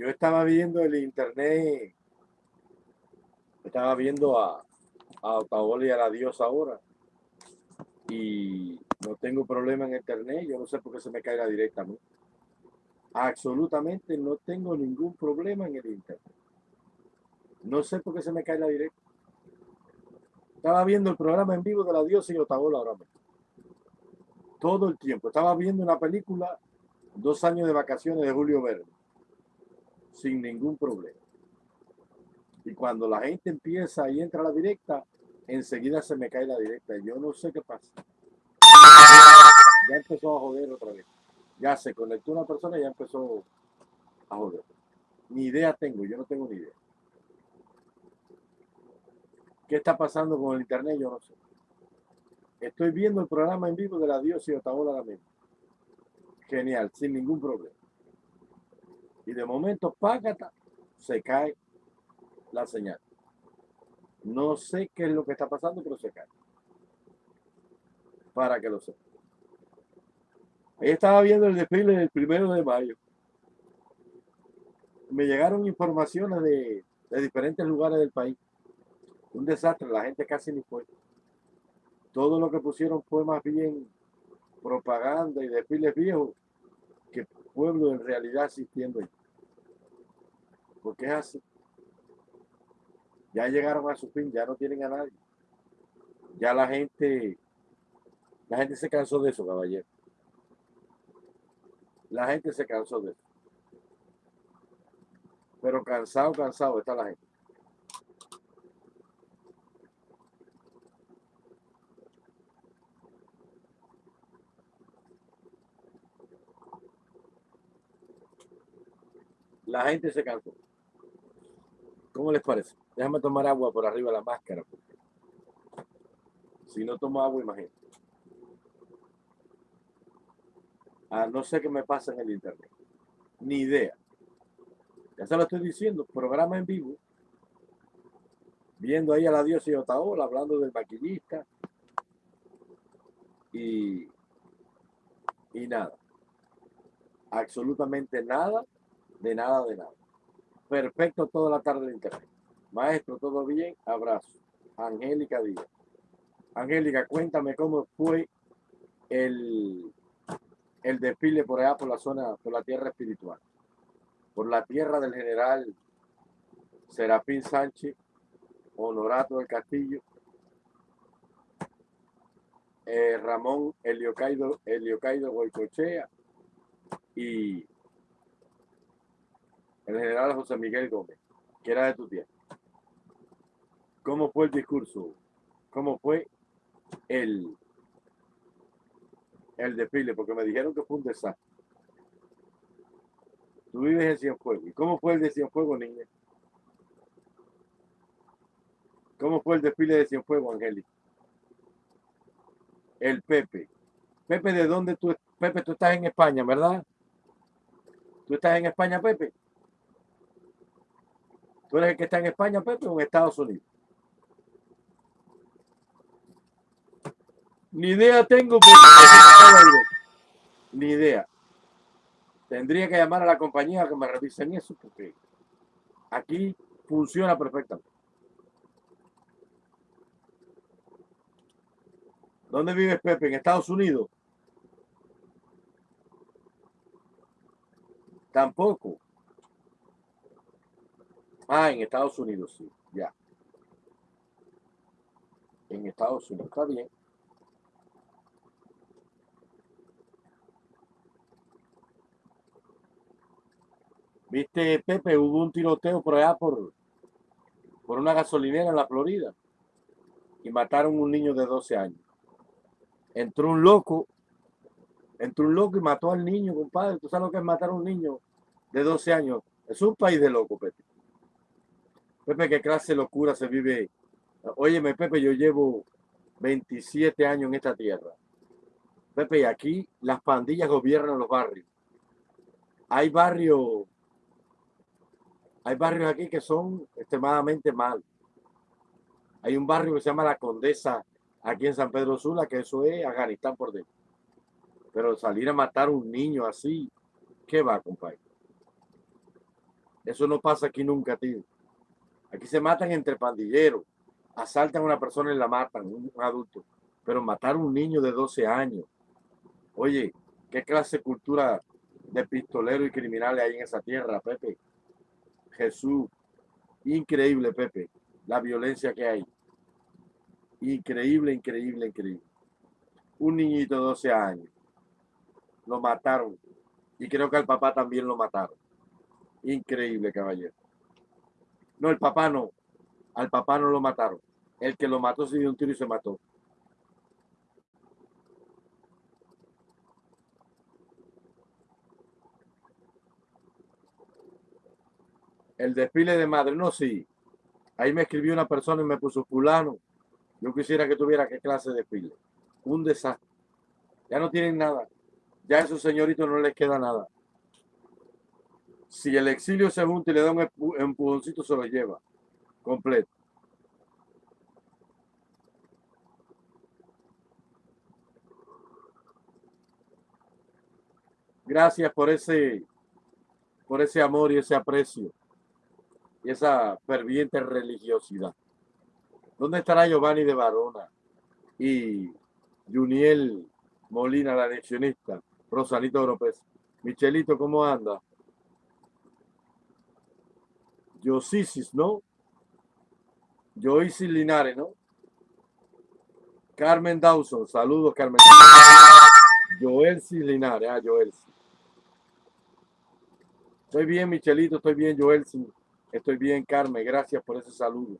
Yo estaba viendo el internet, estaba viendo a, a Otaola y a la diosa ahora. Y no tengo problema en internet, yo no sé por qué se me cae la directa a mí. Absolutamente no tengo ningún problema en el internet. No sé por qué se me cae la directa. Estaba viendo el programa en vivo de la diosa y Otaola ahora mismo. Todo el tiempo. Estaba viendo una película, dos años de vacaciones de Julio Verde, sin ningún problema. Y cuando la gente empieza y entra a la directa, enseguida se me cae la directa. Yo no sé qué pasa. Ya empezó a joder otra vez. Ya se conectó una persona y ya empezó a joder. Ni idea tengo, yo no tengo ni idea. ¿Qué está pasando con el internet? Yo no sé. Estoy viendo el programa en vivo de la diosa y Otaola la misma. Genial, sin ningún problema. Y de momento, págata, se cae la señal. No sé qué es lo que está pasando, pero se cae. Para que lo sepa. Ahí estaba viendo el desfile del primero de mayo. Me llegaron informaciones de, de diferentes lugares del país. Un desastre, la gente casi ni fue. Todo lo que pusieron fue más bien propaganda y desfiles viejos que pueblo en realidad existiendo ahí. Porque es así. Ya llegaron a su fin, ya no tienen a nadie. Ya la gente, la gente se cansó de eso, caballero. La gente se cansó de eso. Pero cansado, cansado está la gente. La gente se cansó. ¿Cómo les parece? Déjame tomar agua por arriba de la máscara. Si no tomo agua, imagínate. Ah, no sé qué me pasa en el internet. Ni idea. Ya se lo estoy diciendo. Programa en vivo. Viendo ahí a la diosa y Otaola hablando del maquillista. Y, y nada. Absolutamente nada, de nada, de nada. Perfecto toda la tarde de internet. Maestro, ¿todo bien? Abrazo. Angélica Díaz. Angélica, cuéntame cómo fue el, el desfile por allá por la zona, por la tierra espiritual. Por la tierra del general Serafín Sánchez, Honorato del Castillo, eh, Ramón Eliocaido, Eliocaido Goicochea y el general José Miguel Gómez, que era de tu tierra. ¿Cómo fue el discurso? ¿Cómo fue el, el desfile? Porque me dijeron que fue un desastre. Tú vives en Cienfuegos. ¿Y cómo fue el de Cienfuegos, niña? ¿Cómo fue el desfile de Cienfuegos, Angélica? El Pepe. Pepe, ¿de dónde tú? Pepe, tú estás en España, ¿verdad? ¿Tú estás en España, Pepe? ¿Tú eres el que está en España, Pepe, o en Estados Unidos? Ni idea tengo. Ni idea. Tendría que llamar a la compañía que me revisen eso, porque aquí funciona perfectamente. ¿Dónde vives, Pepe? ¿En Estados Unidos? Tampoco. Ah, en Estados Unidos, sí, ya. En Estados Unidos, está bien. Viste, Pepe, hubo un tiroteo por allá por, por una gasolinera en la Florida y mataron un niño de 12 años. Entró un loco, entró un loco y mató al niño, compadre. ¿Tú sabes lo que es matar a un niño de 12 años? Es un país de loco, Pepe. Pepe, qué clase de locura se vive. Óyeme, Pepe, yo llevo 27 años en esta tierra. Pepe, y aquí las pandillas gobiernan los barrios. Hay barrios hay barrios aquí que son extremadamente mal. Hay un barrio que se llama La Condesa, aquí en San Pedro Sula, que eso es Afganistán por dentro. Pero salir a matar a un niño así, ¿qué va, compadre? Eso no pasa aquí nunca, tío. Aquí se matan entre pandilleros, asaltan a una persona y la matan, un adulto. Pero matar a un niño de 12 años. Oye, ¿qué clase de cultura de pistoleros y criminales hay en esa tierra, Pepe? Jesús, increíble, Pepe, la violencia que hay. Increíble, increíble, increíble. Un niñito de 12 años. Lo mataron. Y creo que al papá también lo mataron. Increíble, caballero. No, el papá no. Al papá no lo mataron. El que lo mató se dio un tiro y se mató. El desfile de madre, no, sí. Ahí me escribió una persona y me puso fulano. Yo quisiera que tuviera qué clase de desfile. Un desastre. Ya no tienen nada. Ya a esos señoritos no les queda nada. Si el exilio se junta y le da un empujoncito, se lo lleva completo. Gracias por ese, por ese amor y ese aprecio y esa ferviente religiosidad. ¿Dónde estará Giovanni de Barona y Juniel Molina, la leccionista, Rosalito López? Michelito, ¿cómo anda? Yosisis, ¿no? Joyce Linares, ¿no? Carmen Dawson, saludos Carmen. Joelsi Linares, ah, Joelsi. Estoy bien, Michelito, estoy bien, Joelsi. Estoy bien, Carmen, gracias por ese saludo.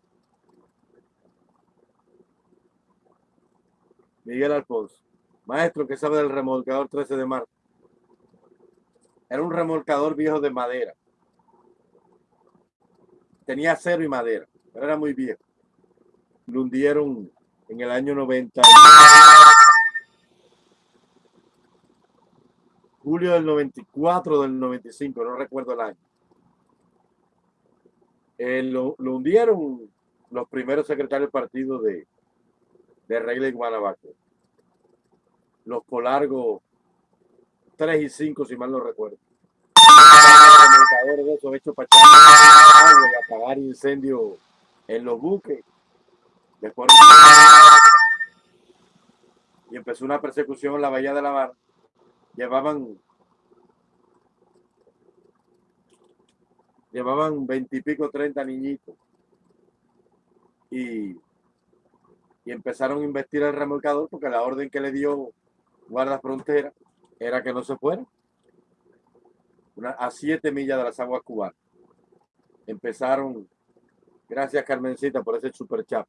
Miguel Alfonso, maestro, ¿qué sabe del remolcador 13 de marzo? Era un remolcador viejo de madera. Tenía acero y madera, pero era muy viejo. Lo hundieron en el año 90. Julio del 94 del 95, no recuerdo el año. Eh, lo, hundieron los primeros secretarios del partido de, de Regla y Guanabaco. Los Polargos 3 y 5, si mal no recuerdo. De esos hechos para y apagar incendios en los buques. Después y empezó una persecución en la Bahía de la Mar. Llevaban llevaban veintipico, treinta niñitos. Y, y empezaron a investir el remolcador porque la orden que le dio guarda frontera era que no se fuera a siete millas de las aguas cubanas. Empezaron, gracias Carmencita por ese super chat.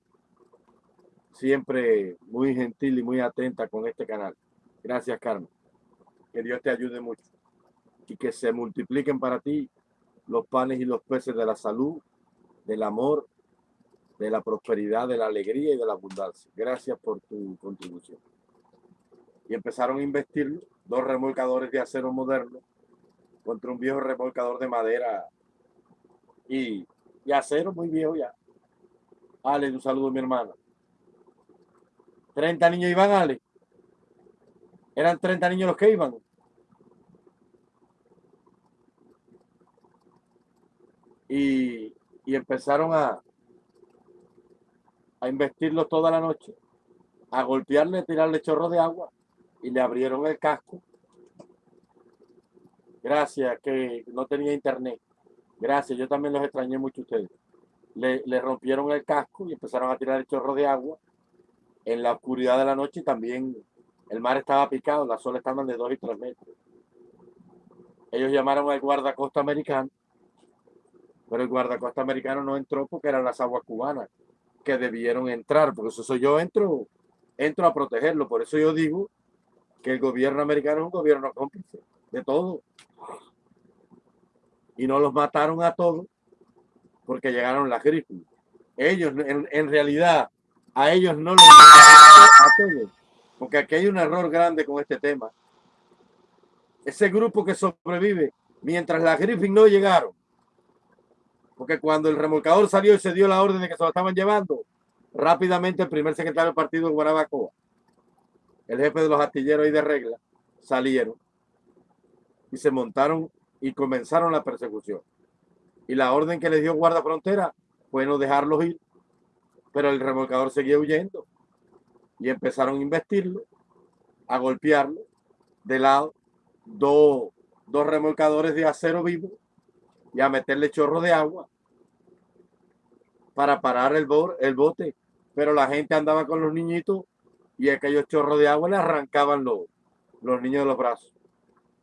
Siempre muy gentil y muy atenta con este canal. Gracias Carmen. Que Dios te ayude mucho. Y que se multipliquen para ti los panes y los peces de la salud, del amor, de la prosperidad, de la alegría y de la abundancia. Gracias por tu contribución. Y empezaron a investir dos remolcadores de acero moderno contra un viejo remolcador de madera y, y acero muy viejo ya. Ale, un saludo a mi hermana. 30 niños iban, Ale. Eran 30 niños los que iban. y, empezaron a, a investirlo toda la noche, a golpearle, tirarle chorro de agua y le abrieron el casco. Gracias, que no tenía internet. Gracias, yo también los extrañé mucho a ustedes. Le, le, rompieron el casco y empezaron a tirar el chorro de agua en la oscuridad de la noche y también el mar estaba picado, las olas estaban de dos y tres metros. Ellos llamaron al guardacosta americano pero el guardacosta americano no entró porque eran las aguas cubanas que debieron entrar, por eso yo entro, entro a protegerlo, por eso yo digo que el gobierno americano es un gobierno cómplice de todo. Y no los mataron a todos porque llegaron las grifes. Ellos, en, realidad, a ellos no los mataron a todos, porque aquí hay un error grande con este tema. Ese grupo que sobrevive, mientras las Griffin no llegaron, porque cuando el remolcador salió y se dio la orden de que se lo estaban llevando, rápidamente el primer secretario del partido de Guanabacoa, el jefe de los artilleros y de regla, salieron y se montaron y comenzaron la persecución. Y la orden que les dio guarda frontera fue no dejarlos ir. Pero el remolcador seguía huyendo. Y empezaron a investirlo, a golpearlo de lado, dos, dos remolcadores de acero vivo y a meterle chorro de agua para parar el, el bote. Pero la gente andaba con los niñitos y aquellos chorros de agua le arrancaban los, los niños de los brazos.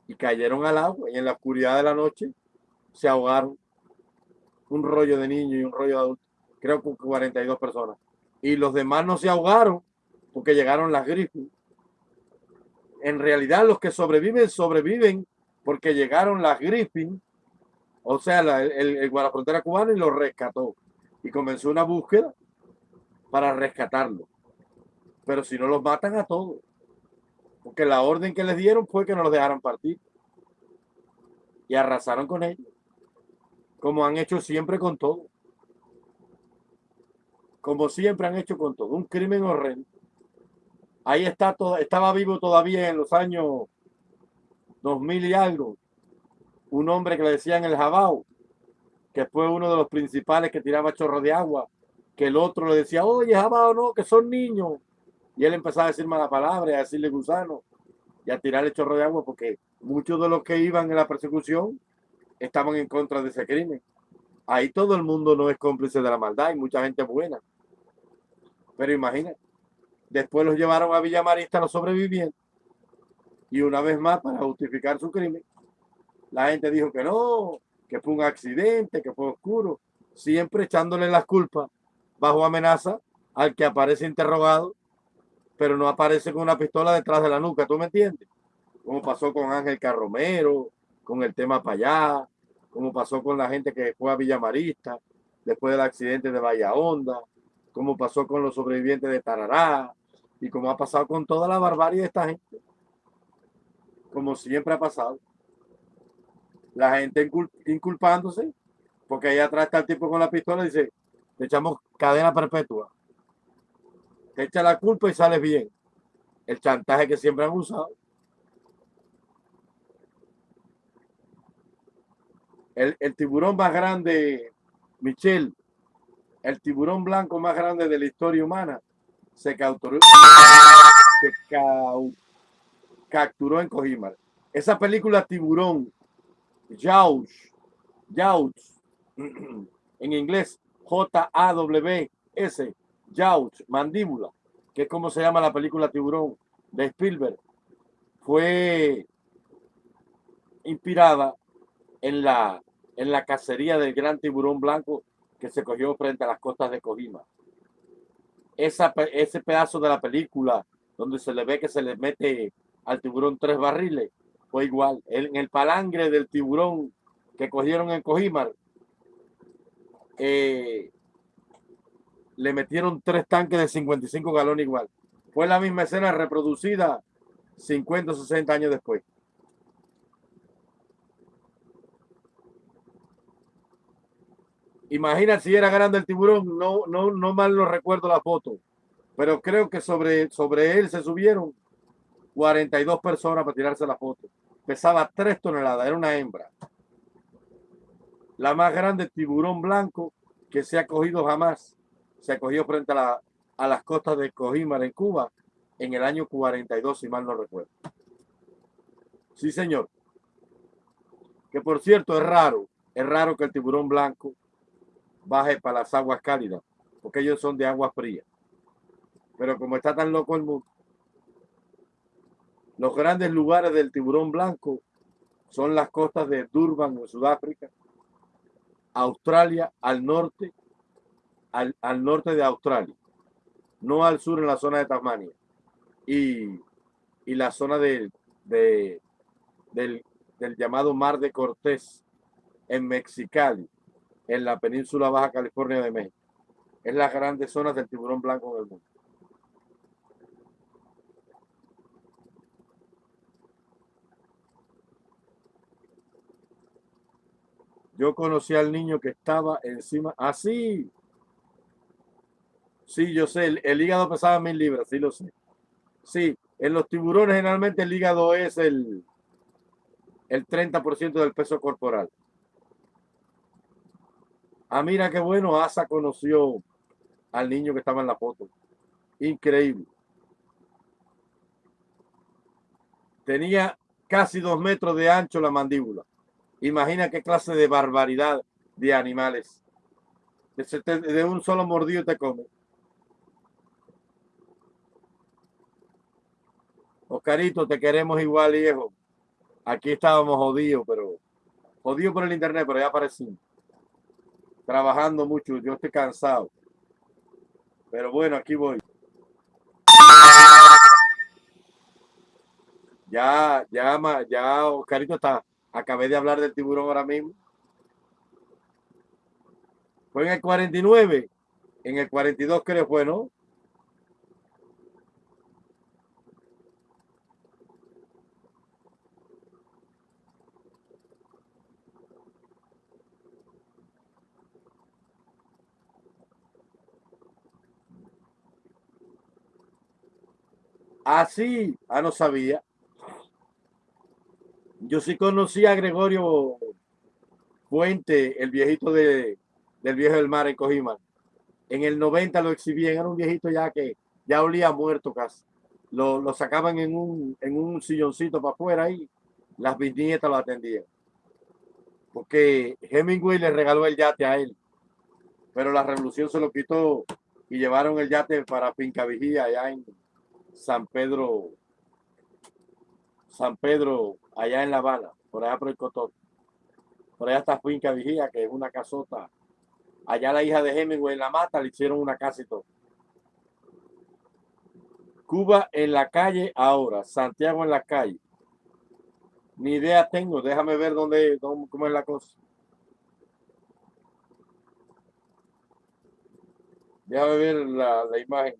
Y cayeron al agua y en la oscuridad de la noche se ahogaron. Un rollo de niños y un rollo de adultos. Creo que 42 personas. Y los demás no se ahogaron porque llegaron las grifes. En realidad los que sobreviven, sobreviven porque llegaron las Griffin, o sea, el, el, el guardafrontera cubano y los rescató y comenzó una búsqueda para rescatarlo. Pero si no los matan a todos, porque la orden que les dieron fue que no los dejaran partir y arrasaron con ellos, como han hecho siempre con todo. Como siempre han hecho con todo, un crimen horrendo. Ahí está todo, estaba vivo todavía en los años 2000 y algo, un hombre que le decían el Jabao, que fue uno de los principales que tiraba chorro de agua, que el otro le decía, oye, Jabao, no, que son niños. Y él empezaba a decir mala palabra, a decirle gusano y a tirarle chorro de agua porque muchos de los que iban en la persecución estaban en contra de ese crimen. Ahí todo el mundo no es cómplice de la maldad, hay mucha gente buena. Pero imagina, después los llevaron a Villa Marista los sobrevivientes y una vez más para justificar su crimen, la gente dijo que no, que fue un accidente, que fue oscuro, siempre echándole las culpas bajo amenaza al que aparece interrogado, pero no aparece con una pistola detrás de la nuca, ¿tú me entiendes? Como pasó con Ángel Carromero, con el tema para allá, como pasó con la gente que fue a Villamarista después del accidente de Bahía Honda, como pasó con los sobrevivientes de Tarará, y como ha pasado con toda la barbarie de esta gente, como siempre ha pasado la gente inculpándose, porque ahí atrás está el tipo con la pistola y dice, te echamos cadena perpetua. Te echa la culpa y sales bien. El chantaje que siempre han usado. El, tiburón más grande, Michelle, el tiburón blanco más grande de la historia humana, se capturó, se capturó en Cojimar. Esa película Tiburón Jaws, Jaws, en inglés J-A-W-S, Jaws, mandíbula, que es como se llama la película Tiburón de Spielberg, fue inspirada en la, en la cacería del gran tiburón blanco que se cogió frente a las costas de Kojima. Esa, ese pedazo de la película donde se le ve que se le mete al tiburón tres barriles fue igual. En el palangre del tiburón que cogieron en Cojimar, eh, le metieron tres tanques de 55 galones igual. Fue la misma escena reproducida 50 o 60 años después. Imagina si era grande el tiburón, no, no, no mal no recuerdo la foto, pero creo que sobre, sobre él se subieron 42 personas para tirarse la foto. Pesaba 3 toneladas, era una hembra. La más grande tiburón blanco que se ha cogido jamás. Se ha cogido frente a, las costas de Cojímar en Cuba en el año 42, si mal no recuerdo. Sí, señor. Que por cierto es raro, es raro que el tiburón blanco baje para las aguas cálidas, porque ellos son de agua fría. Pero como está tan loco el mundo, los grandes lugares del tiburón blanco son las costas de Durban en Sudáfrica, Australia al norte, al, norte de Australia, no al sur en la zona de Tasmania, y, la zona de, del, del llamado Mar de Cortés en Mexicali, en la península Baja California de México. Es las grandes zonas del tiburón blanco del mundo. Yo conocí al niño que estaba encima. Así. Sí, yo sé. El, hígado pesaba mil libras, sí lo sé. Sí, en los tiburones generalmente el hígado es el, el 30% del peso corporal. Ah, mira qué bueno, Asa conoció al niño que estaba en la foto. Increíble. Tenía casi dos metros de ancho la mandíbula. Imagina qué clase de barbaridad de animales. De un solo mordido te come. Oscarito, te queremos igual, viejo. Aquí estábamos jodidos, pero jodidos por el internet, pero ya aparecimos. Trabajando mucho, yo estoy cansado. Pero bueno, aquí voy. Ya, ya, ya, Oscarito está. Acabé de hablar del tiburón ahora mismo. Fue en el 49, en el 42 creo fue, ¿no? Así, ah, no sabía. Yo sí conocí a Gregorio Fuente, el viejito de, del viejo del mar en Cojima. En el 90 lo exhibían, era un viejito ya que ya olía muerto casi. Lo, lo sacaban en un, en un silloncito para afuera y las bisnietas lo atendían. Porque Hemingway le regaló el yate a él, pero la revolución se lo quitó y llevaron el yate para Finca Vigía allá en, San Pedro, San Pedro, allá en La Habana, por allá por el Cotón. Por allá está Finca Vigía, que es una casota. Allá la hija de Hemingway en la mata le hicieron una casa y todo. Cuba en la calle ahora, Santiago en la calle. Ni idea tengo, déjame ver dónde, cómo es la cosa. Déjame ver la, la imagen.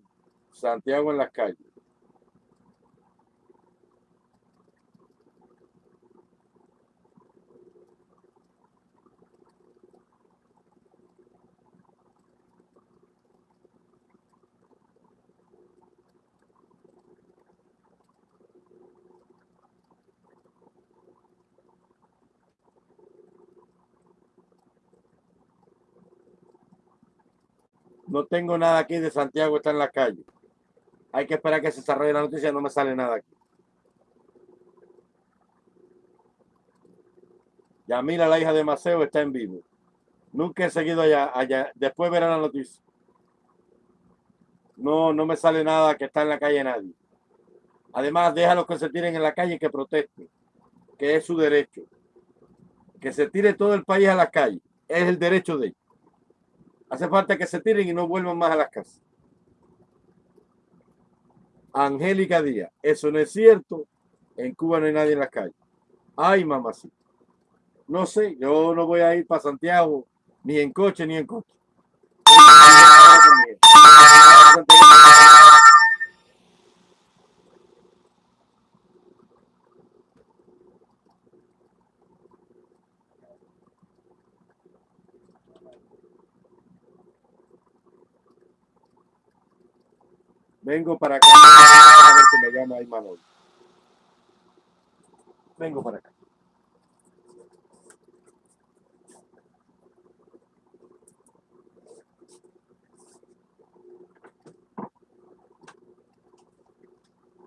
Santiago en la calle. No tengo nada aquí de Santiago, está en la calle. Hay que esperar que se desarrolle la noticia, no me sale nada aquí. Yamila, la hija de Maceo, está en vivo. Nunca he seguido allá, allá. Después verán la noticia. No, no me sale nada que está en la calle nadie. Además, deja los que se tiren en la calle que protesten, que es su derecho. Que se tire todo el país a la calle, es el derecho de ellos. Hace falta que se tiren y no vuelvan más a las casas. Angélica Díaz, eso no es cierto. En Cuba no hay nadie en las calles. Ay, mamacita. No sé, yo no voy a ir para Santiago ni en coche ni en coche. Vengo para acá. A ver si me llama ahí Manolo. Vengo para acá.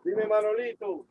Dime, Manolito.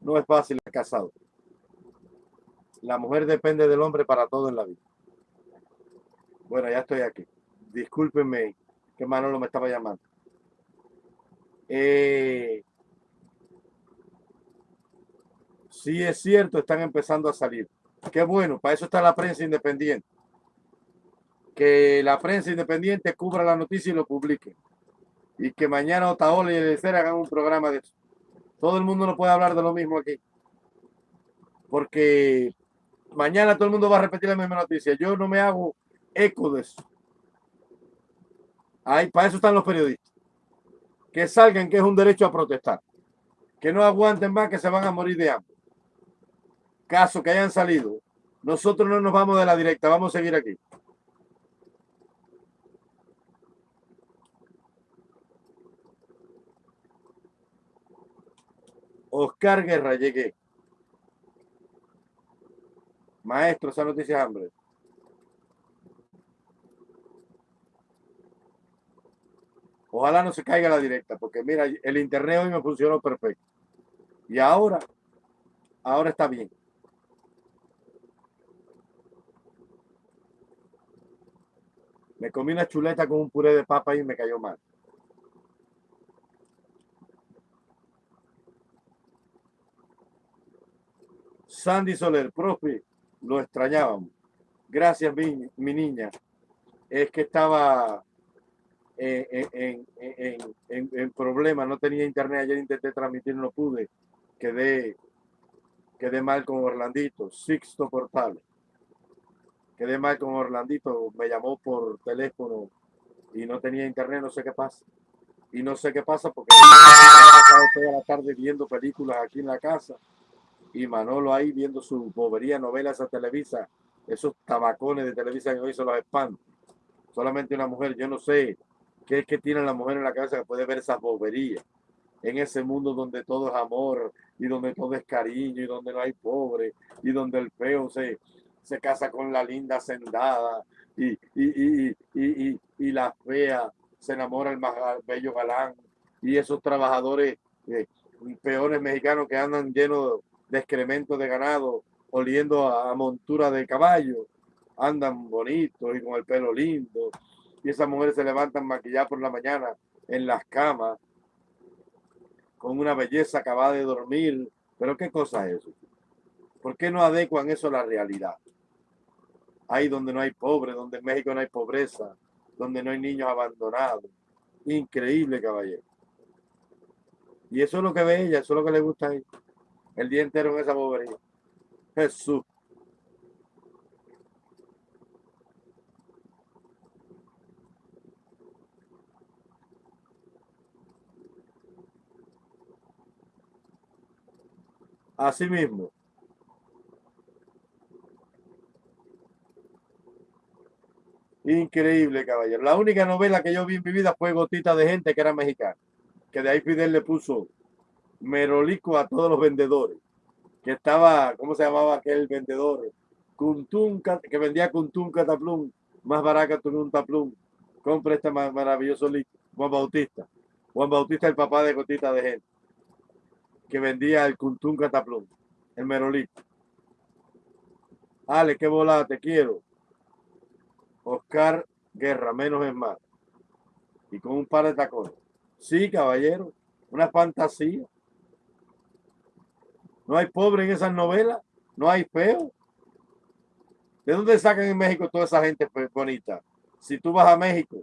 No es fácil el casado. La mujer depende del hombre para todo en la vida. Bueno, ya estoy aquí. Discúlpenme que Manolo me estaba llamando. Eh, sí es cierto, están empezando a salir. Qué bueno, para eso está la prensa independiente. que la prensa independiente cubra la noticia y lo publique. Y que mañana Otaola y el hagan un programa de eso. Todo el mundo no puede hablar de lo mismo aquí. Porque mañana todo el mundo va a repetir la misma noticia. Yo no me hago eco de eso. Para eso están los periodistas. Que salgan, que es un derecho a protestar. Que no aguanten más, que se van a morir de hambre. Caso que hayan salido. Nosotros no nos vamos de la directa, vamos a seguir aquí. Oscar Guerra, llegué. Maestro, esa noticia es hambre. Ojalá no se caiga la directa, porque mira, el internet hoy me funcionó perfecto. Y ahora, ahora está bien. Me comí una chuleta con un puré de papa y me cayó mal. Sandy Soler, profe, lo extrañábamos. Gracias, mi, niña. Es que estaba en, en, en, problemas, no tenía internet, ayer intenté transmitir, no pude, quedé, quedé mal con Orlandito, Sixto Portal, quedé mal con Orlandito, me llamó por teléfono y no tenía internet, no sé qué pasa. Y no sé qué pasa porque he toda la tarde viendo películas aquí en la casa y Manolo ahí viendo su bobería, novelas a Televisa, esos tabacones de Televisa que hoy se los espantan. Solamente una mujer, yo no sé ¿Qué es que tiene la mujer en la casa que puede ver esas boberías? En ese mundo donde todo es amor y donde todo es cariño y donde no hay pobre y donde el feo se, se casa con la linda sendada y, y, y, y, y la fea se enamora el más bello galán y esos trabajadores eh, peores mexicanos que andan llenos de excrementos de ganado oliendo a montura de caballo andan bonitos y con el pelo lindo y esas mujeres se levantan maquilladas por la mañana en las camas con una belleza acabada de dormir. Pero ¿qué cosa es eso? ¿Por qué no adecuan eso a la realidad? Ahí donde no hay pobre, donde en México no hay pobreza, donde no hay niños abandonados. Increíble, caballero. Y eso es lo que ve ella, eso es lo que le gusta a ella. El día entero en esa bobería. Jesús. Así mismo. Increíble, caballero. La única novela que yo vi en mi vida fue Gotita de Gente, que era mexicana. Que de ahí Fidel le puso merolico a todos los vendedores. Que estaba, ¿cómo se llamaba aquel vendedor? Cuntun, que vendía Cuntun Cataplum, más barato que un taplum. Compra este maravilloso líquido. Juan Bautista. Juan Bautista, el papá de Gotita de Gente que vendía el Cuntún Cataplum, el Merolito. Ale, qué volada, te quiero. Oscar Guerra, menos es más. Y con un par de tacones. Sí, caballero, una fantasía. No hay pobre en esas novelas, no hay feo. ¿De dónde sacan en México toda esa gente bonita? Si tú vas a México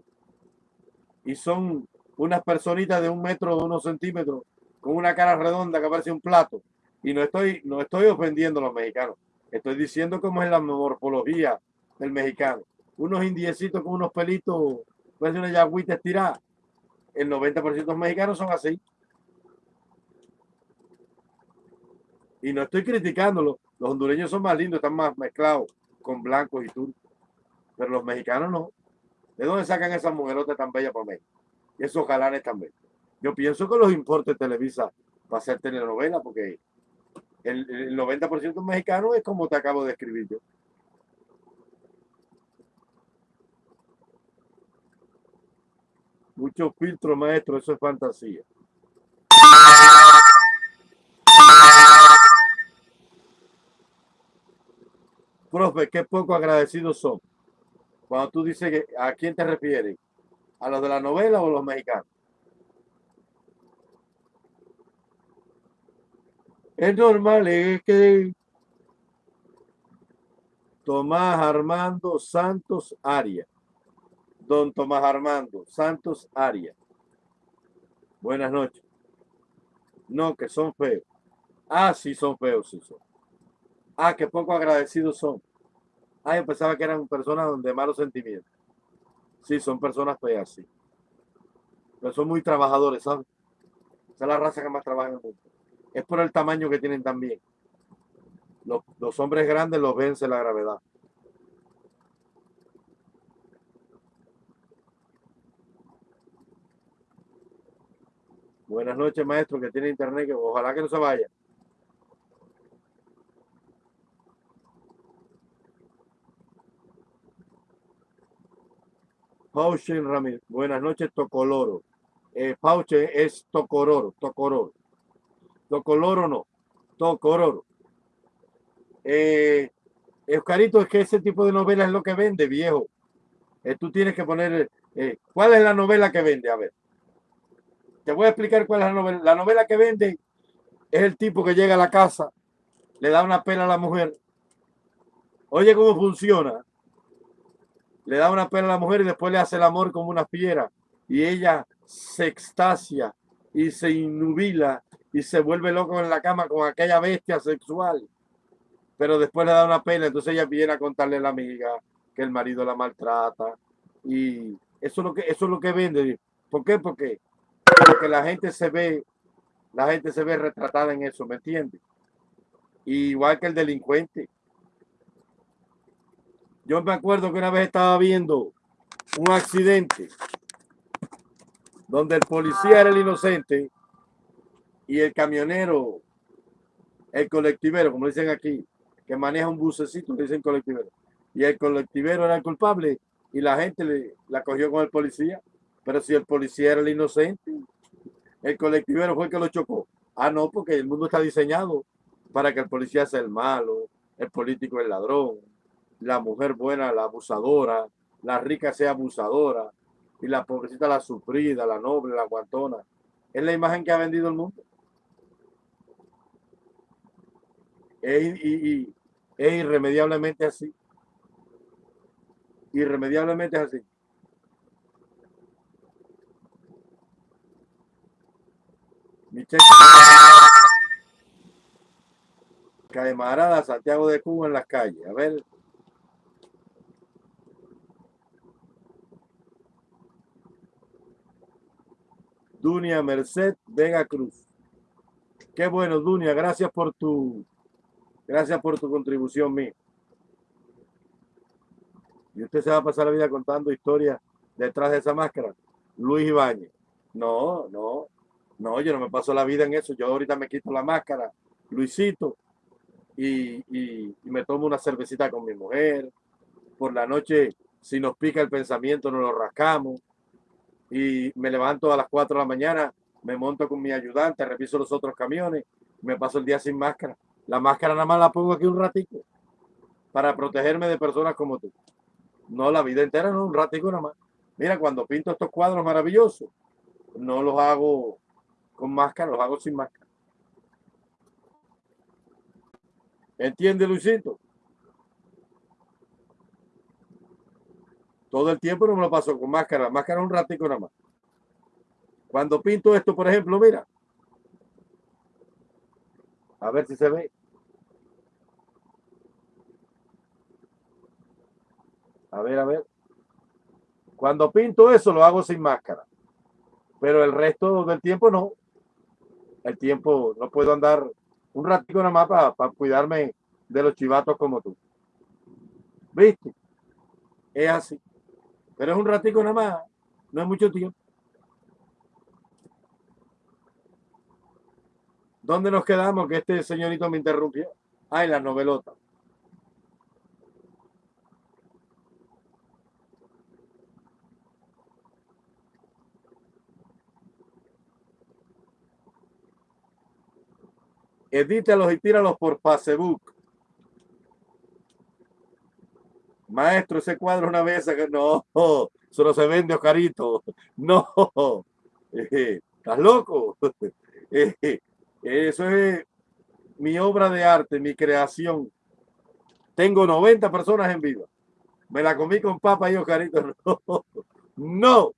y son unas personitas de un metro, de unos centímetros, con una cara redonda que parece un plato. Y no estoy, no estoy ofendiendo a los mexicanos. Estoy diciendo cómo es la morfología del mexicano. Unos indiecitos con unos pelitos, parece una yagüita estirada. El 90% de los mexicanos son así. Y no estoy criticándolo. Los hondureños son más lindos, están más mezclados con blancos y turcos. Pero los mexicanos no. ¿De dónde sacan esas mujerotas tan bellas por México? Y esos galanes tan bellos. Yo pienso que los importes Televisa va a ser telenovela porque el, el 90% mexicano es como te acabo de escribir yo. Mucho filtro, maestro, eso es fantasía. Profe, qué poco agradecidos son. Cuando tú dices que a quién te refieres, a los de la novela o los mexicanos. Es normal, es que Tomás Armando Santos Aria. Don Tomás Armando Santos Arias. Buenas noches. No, que son feos. Ah, sí, son feos, sí son. Ah, que poco agradecidos son. Ah, yo pensaba que eran personas de malos sentimientos. Sí, son personas feas, sí. Pero son muy trabajadores, ¿sabes? Esa es la raza que más trabaja en el mundo. Es por el tamaño que tienen también. Los, los hombres grandes los vence la gravedad. Buenas noches, maestro, que tiene internet, que ojalá que no se vaya. Pauchen Ramírez. Buenas noches, Tocoloro. Eh, Pauche es Tocororo, Tocororo. Tocoloro no, Tocororo. Eh, es que ese tipo de novela es lo que vende, viejo. Eh, tú tienes que poner, eh, ¿cuál es la novela que vende? A ver. Te voy a explicar cuál es la novela. La novela que vende es el tipo que llega a la casa, le da una pena a la mujer. Oye cómo funciona. Le da una pena a la mujer y después le hace el amor como una fiera. Y ella se extasia y se inubila y se vuelve loco en la cama con aquella bestia sexual. Pero después le da una pena, entonces ella viene a contarle a la amiga que el marido la maltrata. Y eso es lo que, eso es lo que vende. ¿Por qué? Porque porque la gente se ve, la gente se ve retratada en eso, ¿me entiendes? Igual que el delincuente. Yo me acuerdo que una vez estaba viendo un accidente donde el policía era el inocente y el camionero, el colectivero, como dicen aquí, que maneja un bucecito, dicen colectivero. Y el colectivero era el culpable y la gente le, la cogió con el policía. Pero si el policía era el inocente, el colectivero fue el que lo chocó. Ah, no, porque el mundo está diseñado para que el policía sea el malo, el político el ladrón, la mujer buena la abusadora, la rica sea abusadora y la pobrecita la sufrida, la noble, la aguantona. Es la imagen que ha vendido el mundo. Es, y, es irremediablemente así. Irremediablemente así. Camarada Santiago de Cuba en las calles. A ver. Dunia Merced Vega Cruz. Qué bueno, Dunia. Gracias por tu, gracias por tu contribución, mí. Y usted se va a pasar la vida contando historias detrás de esa máscara. Luis Ibáñez. No, no. No, yo no me paso la vida en eso. Yo ahorita me quito la máscara, Luisito, y, me tomo una cervecita con mi mujer. Por la noche, si nos pica el pensamiento, nos lo rascamos. Y me levanto a las 4 de la mañana, me monto con mi ayudante, reviso los otros camiones, me paso el día sin máscara. La máscara nada más la pongo aquí un ratito para protegerme de personas como tú. No, la vida entera, no, un ratico nada más. Mira, cuando pinto estos cuadros maravillosos, no los hago con máscara, los hago sin máscara. ¿Entiende, Luisito? Todo el tiempo no me lo paso con máscara, máscara un ratico nada más. Cuando pinto esto, por ejemplo, mira. A ver si se ve. A ver, a ver. Cuando pinto eso, lo hago sin máscara. Pero el resto del tiempo no el tiempo, no puedo andar un ratito nada más para, cuidarme de los chivatos como tú. ¿Viste? Es así. Pero es un ratico nada más, no es mucho tiempo. ¿Dónde nos quedamos? Que este señorito me interrumpió. Ah, en la novelota. Edítalos y tíralos por Facebook. Maestro, ese cuadro una vez que no, eso no se vende, Oscarito. No, ¿estás loco? Eso es mi obra de arte, mi creación. Tengo 90 personas en vivo. Me la comí con papa y Oscarito. No.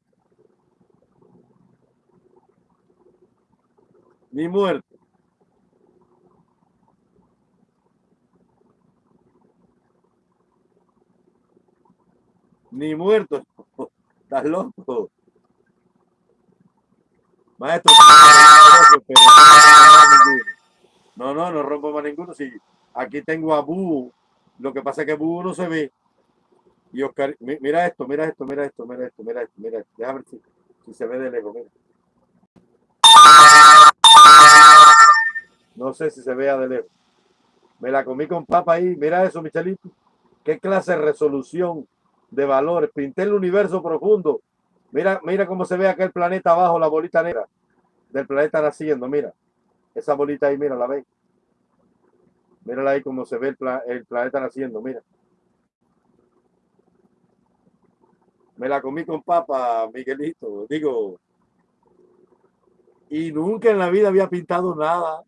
Ni muerto. Ni muerto. Estás loco. Maestro. No, no, no rompo más ninguno. Si aquí tengo a Bú. Lo que pasa es que Bú no se ve. Y Oscar, mira esto, mira esto, mira esto, mira esto, mira esto, mira esto. Déjame ver si, si se ve de lejos, mira. No sé si se vea de lejos. Me la comí con papa ahí. Mira eso, Michelito. Qué clase de resolución de valores. Pinté el universo profundo. Mira, mira cómo se ve aquel planeta abajo, la bolita negra del planeta naciendo. Mira, esa bolita ahí, mira, la ve. Mírala ahí cómo se ve el, el planeta naciendo, mira. Me la comí con papa, Miguelito. Digo, y nunca en la vida había pintado nada.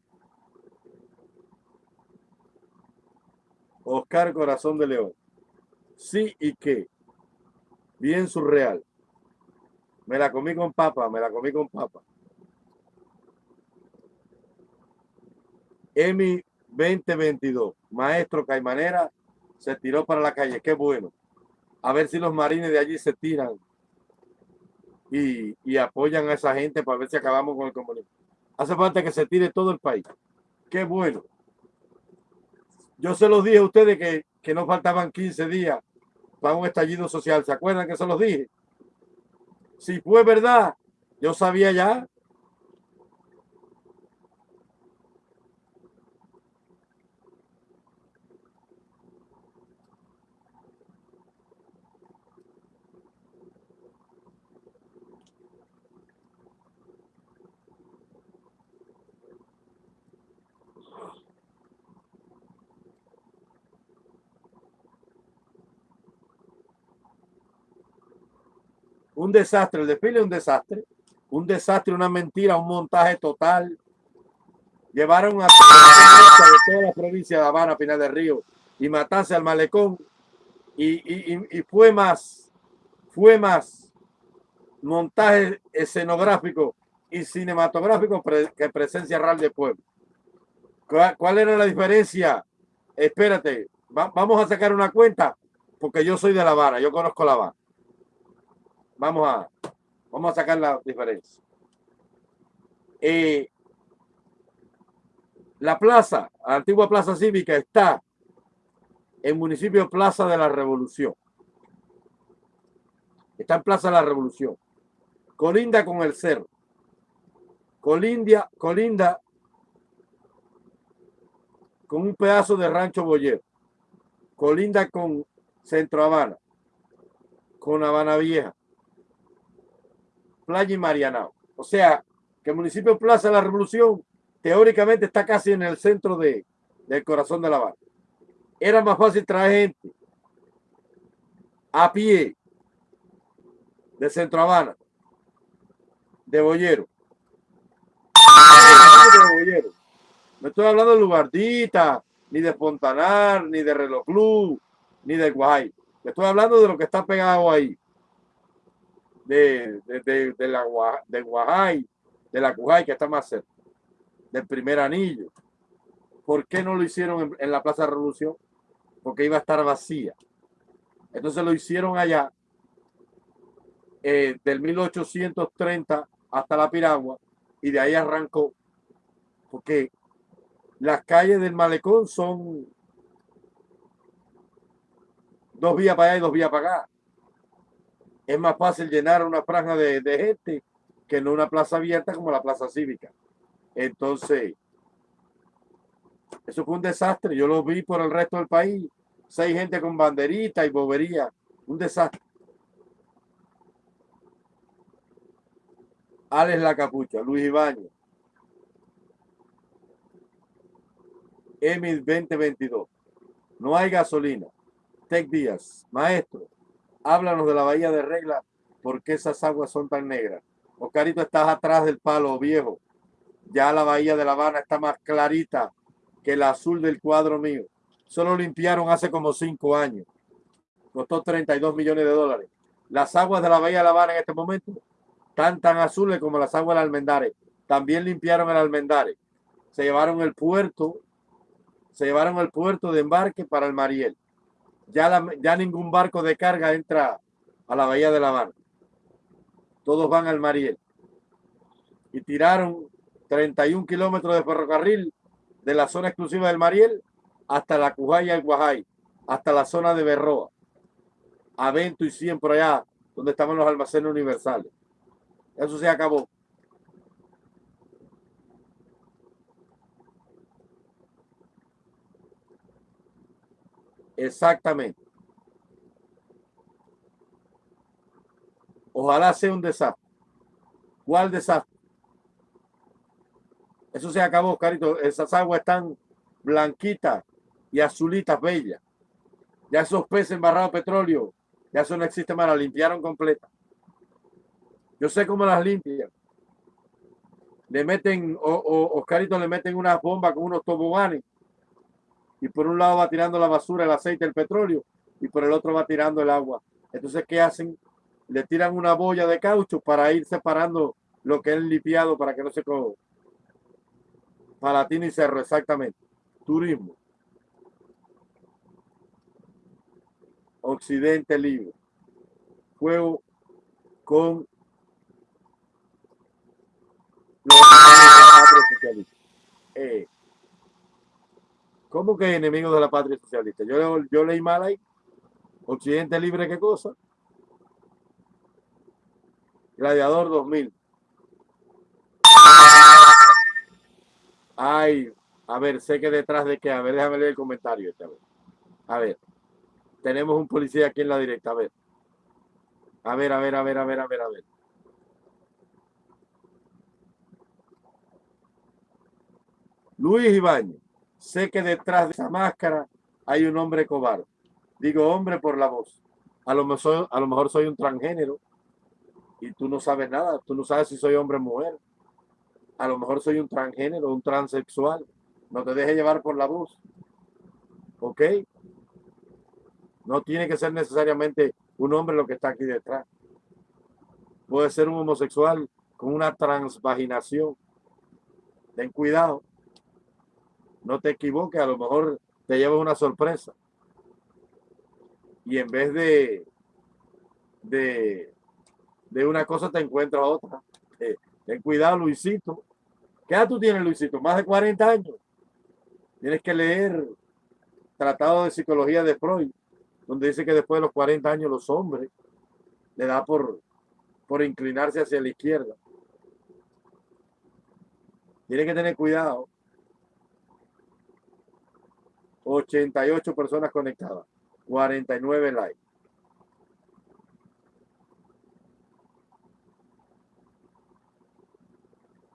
Oscar Corazón de León. Sí y qué. Bien surreal. Me la comí con papa, me la comí con papa. Emi 2022. Maestro Caimanera se tiró para la calle. Qué bueno. A ver si los marines de allí se tiran y, y apoyan a esa gente para ver si acabamos con el comunismo. Hace falta que se tire todo el país. Qué bueno. Yo se los dije a ustedes que, que no faltaban 15 días para un estallido social. ¿Se acuerdan que se los dije? Si fue verdad, yo sabía ya un desastre, el desfile es un desastre, un desastre, una mentira, un montaje total. Llevaron a toda la provincia de Habana, Pinal del Río, y matarse al malecón. Y, y, fue más, fue más montaje escenográfico y cinematográfico que presencia real de pueblo. ¿Cuál, era la diferencia? Espérate, vamos a sacar una cuenta, porque yo soy de La Habana, yo conozco La Habana. Vamos a, vamos a sacar la diferencia. Eh, la plaza, la antigua plaza cívica está en municipio Plaza de la Revolución. Está en Plaza de la Revolución. Colinda con el cerro. Colindia, colinda con un pedazo de rancho boyero. Colinda con Centro Habana. Con Habana Vieja. Playa y Marianao. O sea, que el municipio Plaza de la Revolución teóricamente está casi en el centro de, del corazón de La Habana. Era más fácil traer gente a pie de Centro Habana, de Boyero. No estoy hablando de Lugardita, ni de Fontanar, ni de Reloj Club, ni de Guay. Estoy hablando de lo que está pegado ahí de, de, de, la, de Guajay, de la Cujay, que está más cerca, del primer anillo. ¿Por qué no lo hicieron en, la Plaza de Revolución? Porque iba a estar vacía. Entonces lo hicieron allá, eh, del 1830 hasta la Piragua, y de ahí arrancó. Porque las calles del malecón son dos vías para allá y dos vías para acá es más fácil llenar una franja de, gente que no una plaza abierta como la plaza cívica. Entonces, eso fue un desastre. Yo lo vi por el resto del país. Seis gente con banderita y bobería. Un desastre. Alex La Capucha, Luis Ibañez. Emil 2022. No hay gasolina. Tech Díaz. Maestro, háblanos de la bahía de Regla, ¿por qué esas aguas son tan negras? Oscarito, estás atrás del palo viejo. Ya la bahía de La Habana está más clarita que el azul del cuadro mío. Solo limpiaron hace como cinco años. Costó 32 millones de dólares. Las aguas de la Bahía de La Habana en este momento están tan azules como las aguas del Almendares. También limpiaron el Almendares. Se llevaron el puerto, se llevaron el puerto de embarque para el Mariel. Ya, ya ningún barco de carga entra a la Bahía de La Habana. Todos van al Mariel. Y tiraron 31 kilómetros de ferrocarril de la zona exclusiva del Mariel hasta la Cujaya y Guajay, hasta la zona de Berroa, Avento y 100 por allá, donde estaban los almacenes universales. Eso se acabó. Exactamente. Ojalá sea un desastre. ¿Cuál desastre? Eso se acabó, Carito. Esas aguas están blanquitas y azulitas bellas. Ya esos peces embarrados de petróleo, ya eso no existe más, la limpiaron completa. Yo sé cómo las limpian. Le meten, o, o Oscarito le meten unas bombas con unos toboganes y por un lado va tirando la basura, el aceite, el petróleo y por el otro va tirando el agua. Entonces, ¿qué hacen? Le tiran una boya de caucho para ir separando lo que es limpiado para que no se coja. Palatino y Cerro, exactamente. Turismo. Occidente Libre. Juego con los. Eh, ¿Cómo que enemigos de la patria socialista? Yo, yo leí mal ahí. Occidente Libre, ¿qué cosa? Gladiador 2000. Ay, a ver, sé que detrás de qué. A ver, déjame leer el comentario. Esta vez. A ver. Tenemos un policía aquí en la directa. A ver. A ver, a ver, a ver, a ver, a ver, a ver. Luis Ibañez. Sé que detrás de esa máscara hay un hombre cobarde. Digo hombre por la voz. A lo mejor, a lo mejor soy un transgénero y tú no sabes nada. Tú no sabes si soy hombre o mujer a lo mejor soy un transgénero, un transexual. No te deje llevar por la voz. ¿Ok? No tiene que ser necesariamente un hombre lo que está aquí detrás. Puede ser un homosexual con una transvaginación. Ten cuidado. No te equivoques, a lo mejor te llevas una sorpresa. Y en vez de, de, de una cosa te encuentras otra. Eh, ten cuidado, Luisito. ¿Qué edad tú tienes, Luisito? Más de 40 años. Tienes que leer Tratado de Psicología de Freud, donde dice que después de los 40 años los hombres le da por, por inclinarse hacia la izquierda. Tienes que tener cuidado. 88 personas conectadas, 49 likes.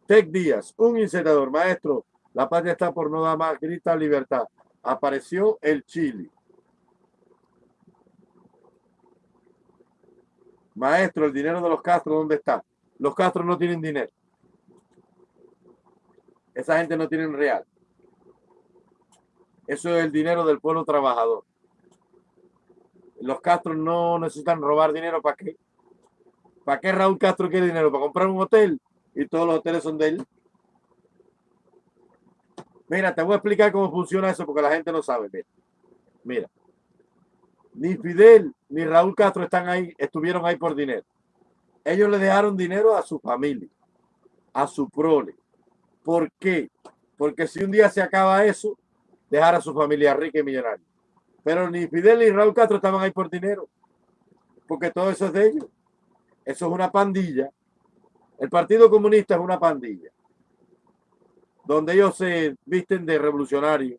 Tech Díaz, un incinerador. Maestro, la patria está por no dar más, grita libertad. Apareció el Chile. Maestro, el dinero de los Castro, ¿dónde está? Los Castro no tienen dinero. Esa gente no tiene real. Eso es el dinero del pueblo trabajador. Los Castro no necesitan robar dinero. ¿Para qué? ¿Para qué Raúl Castro quiere dinero? ¿Para comprar un hotel? y todos los hoteles son de él. Mira, te voy a explicar cómo funciona eso porque la gente no sabe. Mira, ni Fidel ni Raúl Castro están ahí, estuvieron ahí por dinero. Ellos le dejaron dinero a su familia, a su prole. ¿Por qué? Porque si un día se acaba eso, dejar a su familia rica y millonaria. Pero ni Fidel ni Raúl Castro estaban ahí por dinero, porque todo eso es de ellos. Eso es una pandilla el Partido Comunista es una pandilla, donde ellos se visten de revolucionarios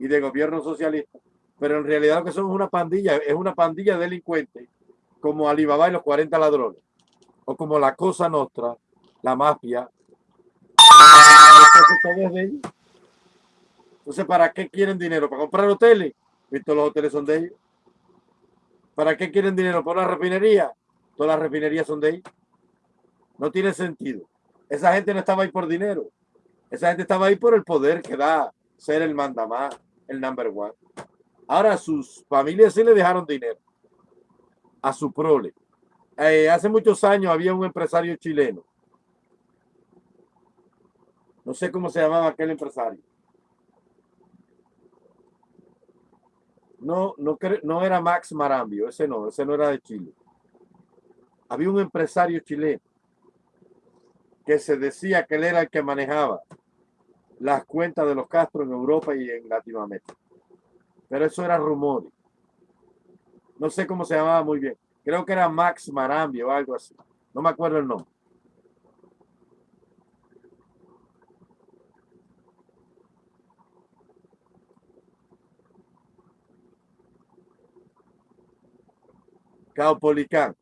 y de gobierno socialista, pero en realidad lo que son es una pandilla, es una pandilla delincuente, como Alibaba y los 40 ladrones, o como la Cosa Nostra, la mafia. Entonces, ¿para qué quieren dinero? ¿Para comprar hoteles? Todos los hoteles son de ellos. ¿Para qué quieren dinero? ¿Para una refinería? Todas las refinerías son de ellos. No tiene sentido. Esa gente no estaba ahí por dinero. Esa gente estaba ahí por el poder que da ser el mandamás, el number one. Ahora sus familias sí le dejaron dinero a su prole. eh, hace muchos años había un empresario chileno. No sé cómo se llamaba aquel empresario. No, no, no era Max Marambio, ese no, ese no era de Chile. Había un empresario chileno que se decía que él era el que manejaba las cuentas de los Castro en Europa y en Latinoamérica. Pero eso era rumores. No sé cómo se llamaba muy bien. Creo que era Max Marambio o algo así. No me acuerdo el nombre. Caupolicán.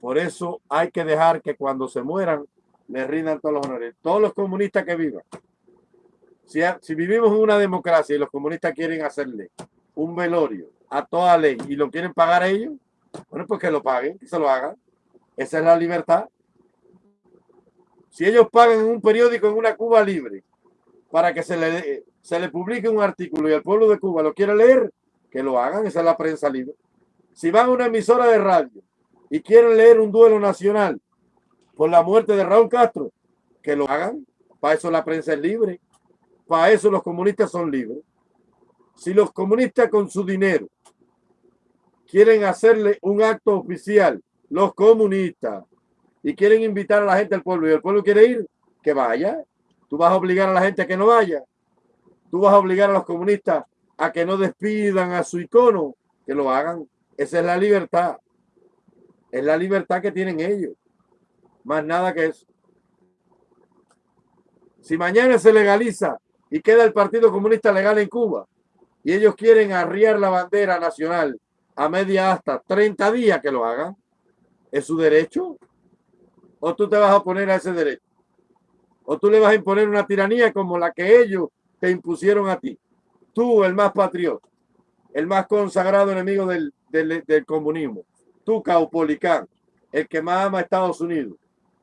Por eso hay que dejar que cuando se mueran le rindan todos los honores. Todos los comunistas que vivan. Si, si vivimos en una democracia y los comunistas quieren hacerle un velorio a toda ley y lo quieren pagar ellos, bueno, pues que lo paguen, que se lo hagan. Esa es la libertad. Si ellos pagan un periódico en una Cuba libre para que se le, se le publique un artículo y el pueblo de Cuba lo quiere leer, que lo hagan, esa es la prensa libre. Si van a una emisora de radio y quieren leer un duelo nacional por la muerte de Raúl Castro, que lo hagan. Para eso la prensa es libre. Para eso los comunistas son libres. Si los comunistas con su dinero quieren hacerle un acto oficial, los comunistas, y quieren invitar a la gente al pueblo y el pueblo quiere ir, que vaya. Tú vas a obligar a la gente a que no vaya. Tú vas a obligar a los comunistas a que no despidan a su icono, que lo hagan. Esa es la libertad. Es la libertad que tienen ellos. Más nada que eso. Si mañana se legaliza y queda el Partido Comunista legal en Cuba y ellos quieren arriar la bandera nacional a media hasta 30 días que lo hagan, ¿es su derecho? ¿O tú te vas a oponer a ese derecho? ¿O tú le vas a imponer una tiranía como la que ellos te impusieron a ti? Tú, el más patriota, el más consagrado enemigo del, del, comunismo, tú, Caupolicán, el que más ama a Estados Unidos,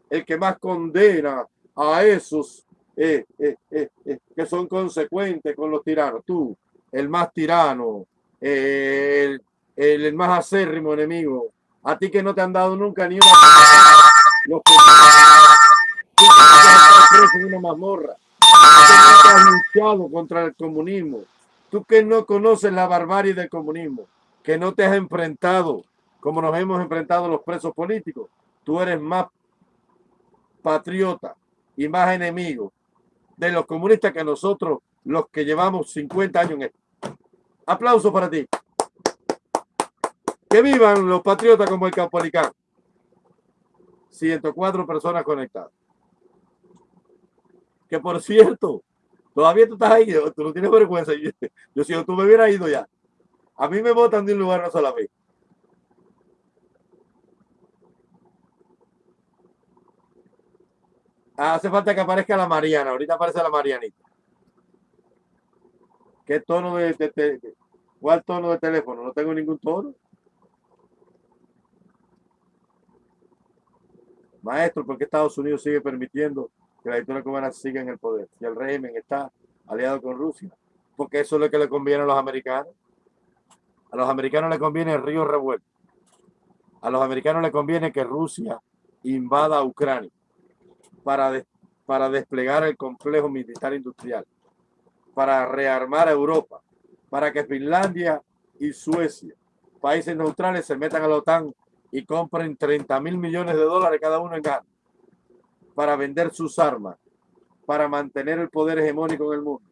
el que más condena a esos eh, eh, eh, que son consecuentes con los tiranos. Tú, el más tirano, el, más acérrimo enemigo. A ti que no te han dado nunca ni una... Los que, mazmorra. Tú que has luchado contra el comunismo. Tú que no conoces la barbarie del comunismo. Que no te has enfrentado como nos hemos enfrentado los presos políticos. Tú eres más patriota y más enemigo de los comunistas que nosotros, los que llevamos 50 años en esto. Aplauso para ti. Que vivan los patriotas como el Capolicán. 104 personas conectadas. Que por cierto, todavía tú estás ahí, tú no tienes vergüenza. Yo, yo si tú me hubieras ido ya. A mí me votan de un lugar no sola vez. hace falta que aparezca la Mariana. Ahorita aparece la Marianita. ¿Qué tono de, de, cuál tono de teléfono? No tengo ningún tono. Maestro, ¿por qué Estados Unidos sigue permitiendo que la dictadura cubana siga en el poder? Si el régimen está aliado con Rusia. Porque eso es lo que le conviene a los americanos. A los americanos les conviene el río revuelto. A los americanos les conviene que Rusia invada Ucrania para, para desplegar el complejo militar industrial, para rearmar a Europa, para que Finlandia y Suecia, países neutrales, se metan a la OTAN y compren 30 mil millones de dólares cada uno en gas para vender sus armas, para mantener el poder hegemónico en el mundo,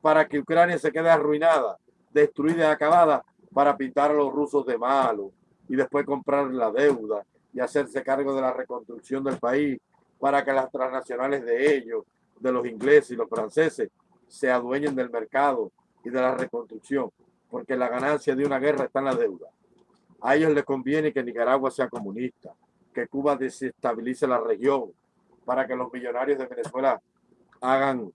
para que Ucrania se quede arruinada, destruida y acabada, para pintar a los rusos de malo y después comprar la deuda y hacerse cargo de la reconstrucción del país para que las transnacionales de ellos, de los ingleses y los franceses, se adueñen del mercado y de la reconstrucción, porque la ganancia de una guerra está en la deuda. A ellos les conviene que Nicaragua sea comunista, que Cuba desestabilice la región, para que los millonarios de Venezuela hagan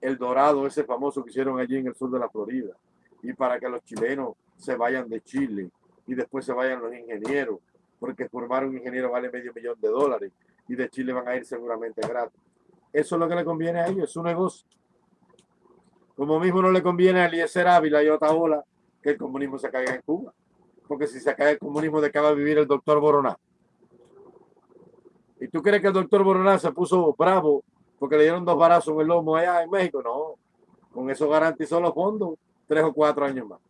el dorado, ese famoso que hicieron allí en el sur de la Florida, y para que los chilenos se vayan de Chile y después se vayan los ingenieros, porque formar un ingeniero vale medio millón de dólares y de Chile van a ir seguramente gratis. Eso es lo que le conviene a ellos, es su negocio. Como mismo no le conviene a Eliezer Ávila y Otaola que el comunismo se caiga en Cuba. Porque si se cae el comunismo, ¿de qué va a vivir el doctor Boroná? ¿Y tú crees que el doctor Boronat se puso bravo porque le dieron dos barazos en el lomo allá en México? No, con eso garantizó los fondos tres o cuatro años más.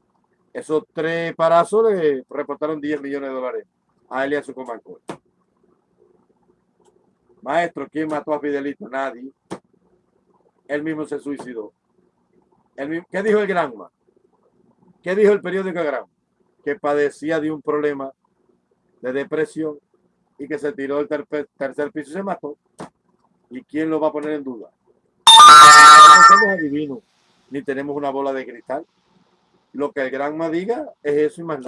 Esos tres parazos le reportaron 10 millones de dólares a él y a su. Maestro, ¿quién mató a Fidelito? Nadie. Él mismo se suicidó. ¿Qué dijo el Granma? ¿Qué dijo el periódico Granma? Que padecía de un problema de depresión y que se tiró del tercer piso y se mató. ¿Y quién lo va a poner en duda? No somos adivinos, ni tenemos una bola de cristal. Lo que el Granma diga es eso y más.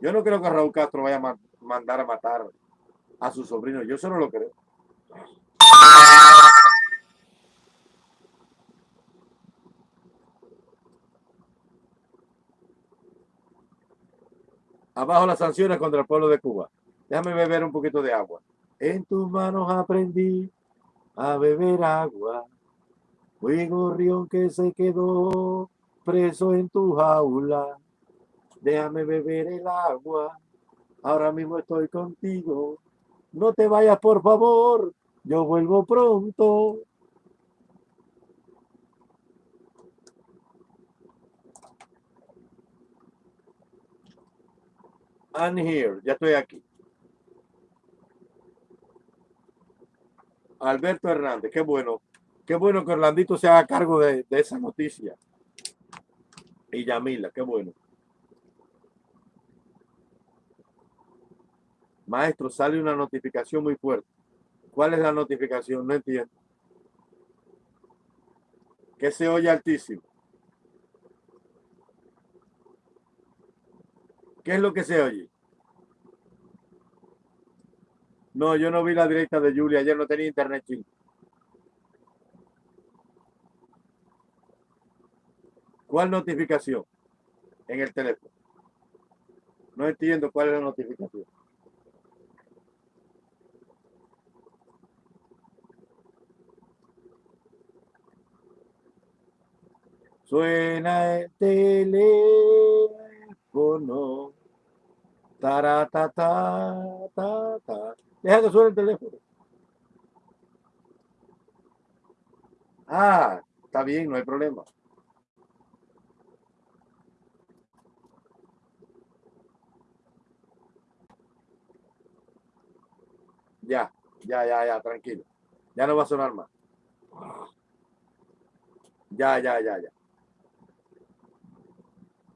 Yo no creo que Raúl Castro vaya a mandar a matar a su sobrino. Yo solo lo creo. Abajo las sanciones contra el pueblo de Cuba. Déjame beber un poquito de agua. En tus manos aprendí a beber agua. Fui gorrión que se quedó preso en tu jaula. Déjame beber el agua. Ahora mismo estoy contigo. No te vayas, por favor. Yo vuelvo pronto. I'm here. Ya estoy aquí. Alberto Hernández, qué bueno. Qué bueno que Orlandito se haga cargo de, de esa noticia. Y Yamila, qué bueno. Maestro, sale una notificación muy fuerte. ¿Cuál es la notificación? No entiendo. Que se oye altísimo. ¿Qué es lo que se oye? No, yo no vi la directa de Julia. Ayer no tenía internet chino. ¿Cuál notificación? En el teléfono. No entiendo cuál es la notificación. Suena el teléfono. Taratata, ta, ta. Deja que suene el teléfono. Ah, está bien, no hay problema. Ya, ya, ya, ya, tranquilo. Ya no va a sonar más. Ya, ya, ya, ya.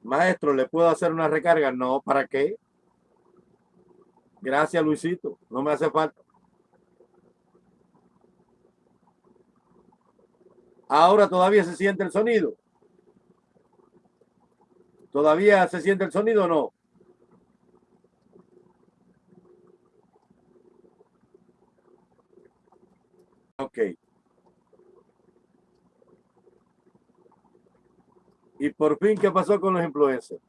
Maestro, ¿le puedo hacer una recarga? No, ¿para qué? Gracias, Luisito. No me hace falta. Ahora todavía se siente el sonido. ¿Todavía se siente el sonido o no? Ok. Y por fin, ¿qué pasó con los influencers?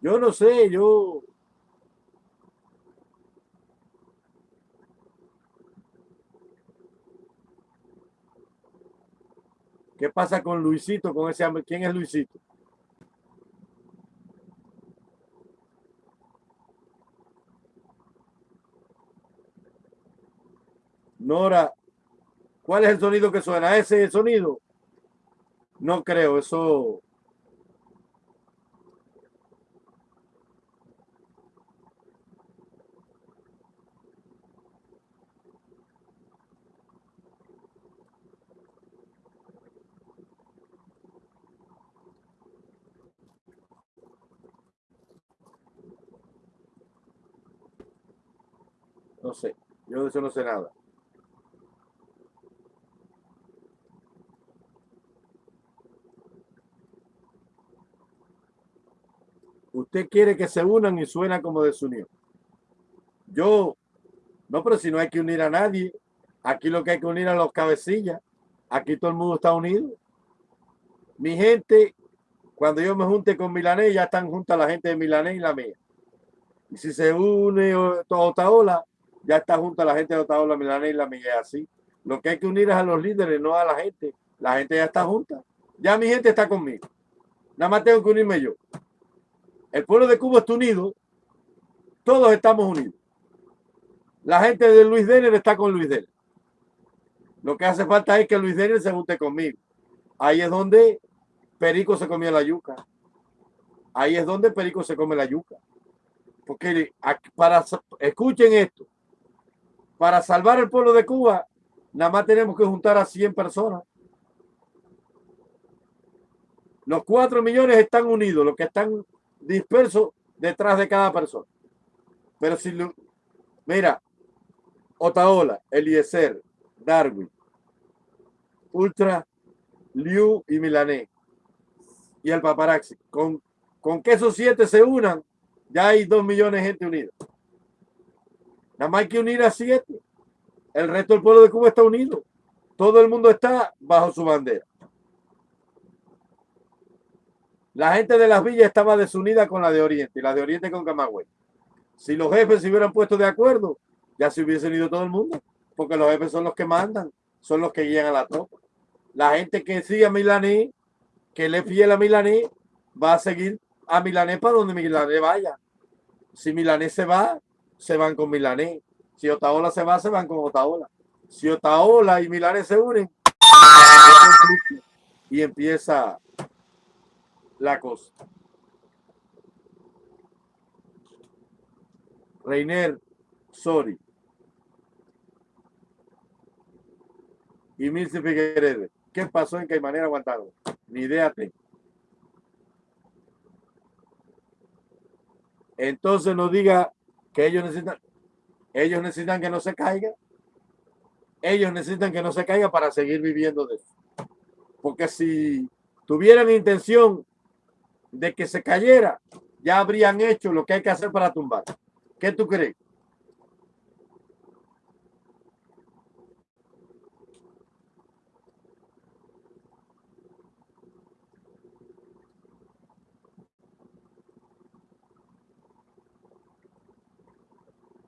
Yo no sé, yo ¿Qué pasa con Luisito, con ese hombre? ¿Quién es Luisito? Nora, ¿cuál es el sonido que suena? ¿Ese sonido? No creo, eso... No sé, yo de eso no sé nada. Usted quiere que se unan y suena como desunión. Yo, no, pero si no hay que unir a nadie, aquí lo que hay que unir a los cabecillas. Aquí todo el mundo está unido. Mi gente, cuando yo me junte con Milané, ya están juntas la gente de Milané y la mía. Y si se une toda ola, ya está junto a la gente de Otaola, Milané y la Miguel así. Lo que hay que unir es a los líderes, no a la gente. La gente ya está junta. Ya mi gente está conmigo. Nada más tengo que unirme yo. El pueblo de Cuba está unido. Todos estamos unidos. La gente de Luis Denner está con Luis Denner. Lo que hace falta es que Luis Denner se junte conmigo. Ahí es donde Perico se comió la yuca. Ahí es donde Perico se come la yuca. Porque para, escuchen esto, para salvar el pueblo de Cuba, nada más tenemos que juntar a 100 personas. Los 4 millones están unidos, los que están dispersos detrás de cada persona. Pero si, mira, Otaola, Eliezer, Darwin, Ultra, Liu y Milané y el paparazzi. Con, con que esos siete se unan, ya hay dos millones de gente unida. Nada más hay que unir a siete. El resto del pueblo de Cuba está unido. Todo el mundo está bajo su bandera. La gente de las villas estaba desunida con la de Oriente y la de Oriente con Camagüey. Si los jefes se hubieran puesto de acuerdo, ya se hubiesen ido todo el mundo, porque los jefes son los que mandan, son los que guían a la tropa. La gente que sigue a Milaní, que le fiel a Milaní, va a seguir a Milané para donde Milané vaya. Si Milané se va, se van con Milané. Si Otaola se va, se van con Otaola. Si Otaola y Milané se unen, y empieza la cosa. Reiner, sorry. Y Milce Figueredo. ¿Qué pasó en Caimanera aguantado? Ni idea tengo. Entonces no diga que ellos necesitan, ellos necesitan que no se caiga. Ellos necesitan que no se caiga para seguir viviendo de eso. Porque si tuvieran intención de que se cayera, ya habrían hecho lo que hay que hacer para tumbar. ¿Qué tú crees?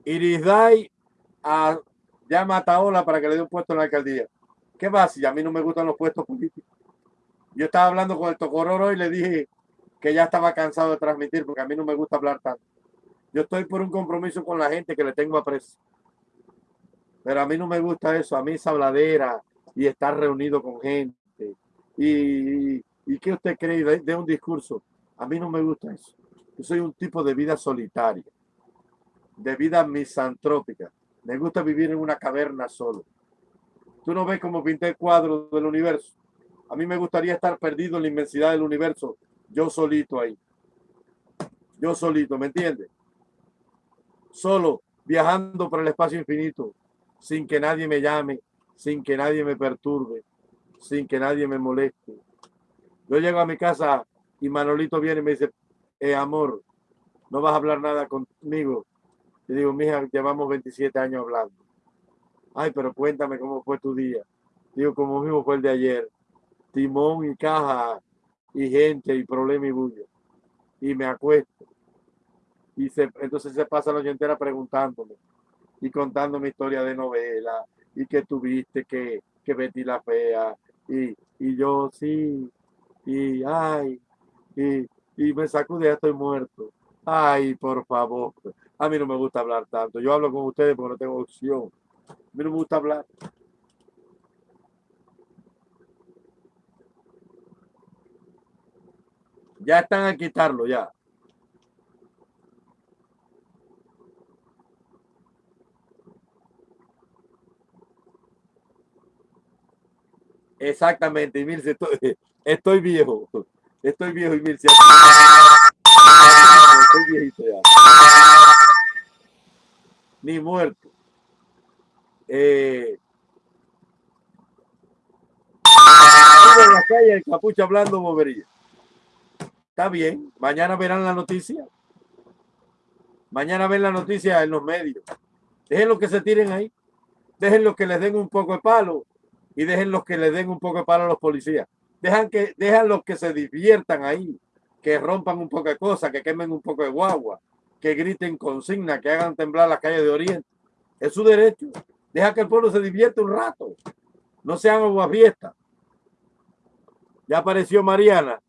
Irisday a, llama a Taola para que le dé un puesto en la alcaldía. ¿Qué va si a mí no me gustan los puestos políticos? Yo estaba hablando con el Tocororo y le dije que ya estaba cansado de transmitir porque a mí no me gusta hablar tanto. Yo estoy por un compromiso con la gente que le tengo aprecio. Pero a mí no me gusta eso, a mí esa habladera y estar reunido con gente. Y, y, qué usted cree de, de un discurso? A mí no me gusta eso. Yo soy un tipo de vida solitaria de vida misantrópica. Me gusta vivir en una caverna solo. Tú no ves cómo pinté el cuadro del universo. A mí me gustaría estar perdido en la inmensidad del universo, yo solito ahí. Yo solito, ¿me entiendes? Solo, viajando por el espacio infinito, sin que nadie me llame, sin que nadie me perturbe, sin que nadie me moleste. Yo llego a mi casa y Manolito viene y me dice, eh, amor, no vas a hablar nada conmigo yo digo, mija, llevamos 27 años hablando. Ay, pero cuéntame cómo fue tu día. Digo, como mismo fue el de ayer. Timón y caja y gente y problema y bulla. Y me acuesto. Y se, entonces se pasa la noche entera preguntándome y contando mi historia de novela y que tuviste que, que Betty la fea y, y yo sí y ay y, y me sacude ya estoy muerto ay por favor a mí no me gusta hablar tanto. Yo hablo con ustedes porque no tengo opción. A mí no me gusta hablar. Ya están a quitarlo, ya. Exactamente, y Mirce, estoy, estoy viejo. Estoy viejo y Mirce. Estoy viejito ya ni muerto. Eh, en la calle el capucha hablando bobería. Está bien, mañana verán la noticia. Mañana ven la noticia en los medios. Dejen los que se tiren ahí. Dejen los que les den un poco de palo y dejen los que les den un poco de palo a los policías. Dejan que dejan los que se diviertan ahí, que rompan un poco de cosas, que quemen un poco de guagua, que griten consigna, que hagan temblar las calles de Oriente. Es su derecho. Deja que el pueblo se divierta un rato. No sean fiesta. Ya apareció Mariana.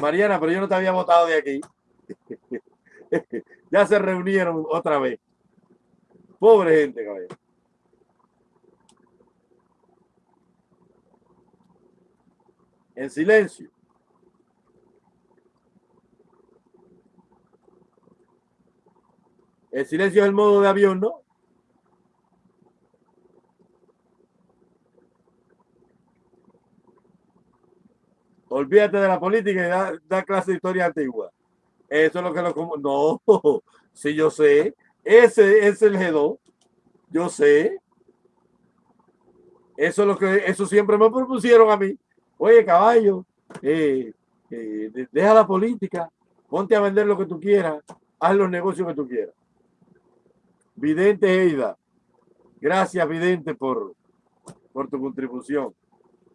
Mariana, pero yo no te había votado de aquí. ya se reunieron otra vez. Pobre gente, caballero. En silencio. El silencio es el modo de avión, ¿no? Olvídate de la política y da, clase de historia antigua. Eso es lo que lo como. No, sí, yo sé. Ese es el G2. Yo sé. Eso es lo que eso siempre me propusieron a mí. Oye, caballo, eh, eh, deja la política, ponte a vender lo que tú quieras, haz los negocios que tú quieras. Vidente Eida, gracias Vidente por, por tu contribución.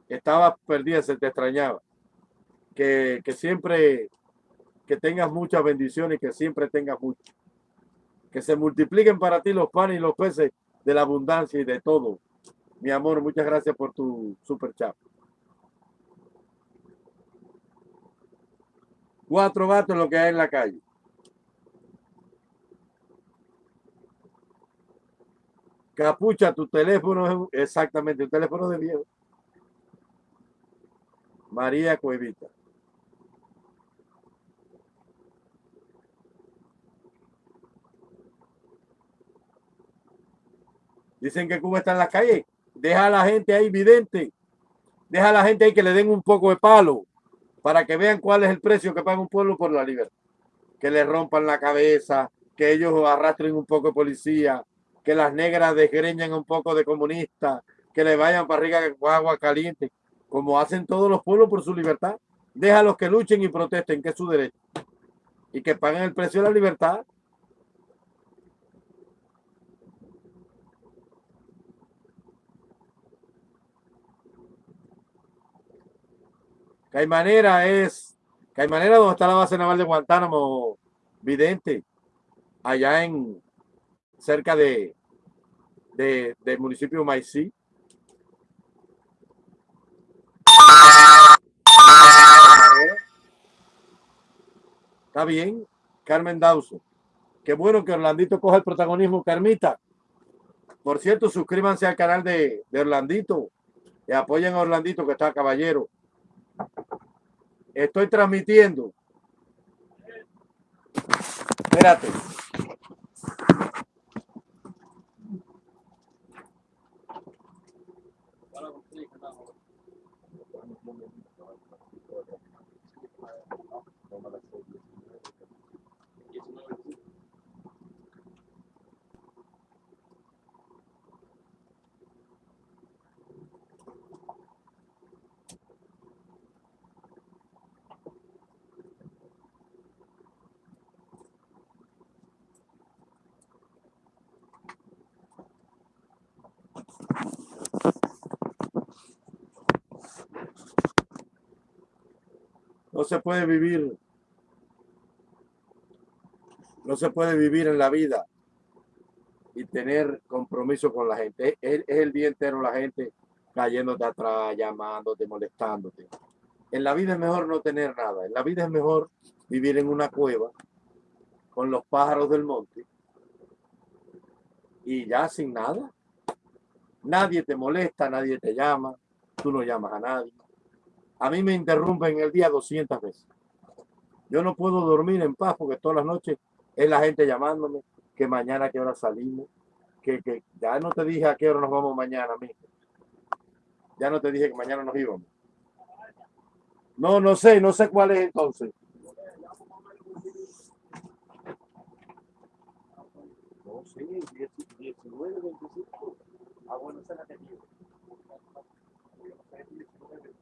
Estabas perdida, se te extrañaba. Que, que siempre que tengas muchas bendiciones y que siempre tengas mucho. Que se multipliquen para ti los panes y los peces de la abundancia y de todo. Mi amor, muchas gracias por tu super chat. Cuatro gatos lo que hay en la calle. Capucha, tu teléfono es exactamente un teléfono de viejo. María Cuevita. Dicen que Cuba está en la calle. Deja a la gente ahí vidente. Deja a la gente ahí que le den un poco de palo para que vean cuál es el precio que paga un pueblo por la libertad. Que le rompan la cabeza, que ellos arrastren un poco de policía, que las negras desgreñen un poco de comunista, que le vayan para arriba agua caliente, como hacen todos los pueblos por su libertad. Déjalos que luchen y protesten, que es su derecho. Y que paguen el precio de la libertad. Caimanera es, Caimanera donde está la base naval de Guantánamo, vidente, allá en, cerca de, de, del municipio de Maicí. Está bien, Carmen Dauso. Qué bueno que Orlandito coja el protagonismo, Carmita. Por cierto, suscríbanse al canal de, de Orlandito y apoyen a Orlandito que está caballero. Estoy transmitiendo. Espérate. No se puede vivir. No se puede vivir en la vida y tener compromiso con la gente. Es, el día entero la gente cayéndote atrás, llamándote, molestándote. En la vida es mejor no tener nada. En la vida es mejor vivir en una cueva con los pájaros del monte y ya sin nada. Nadie te molesta, nadie te llama, tú no llamas a nadie. A mí me interrumpen el día 200 veces. Yo no puedo dormir en paz porque todas las noches es la gente llamándome, que mañana a qué hora salimos, que, que ya no te dije a qué hora nos vamos mañana, mijo. Ya no te dije que mañana nos íbamos. No, no sé, no sé cuál es entonces. No sé, 19, 25. Ah, bueno, esa la tenía. No sé, 19.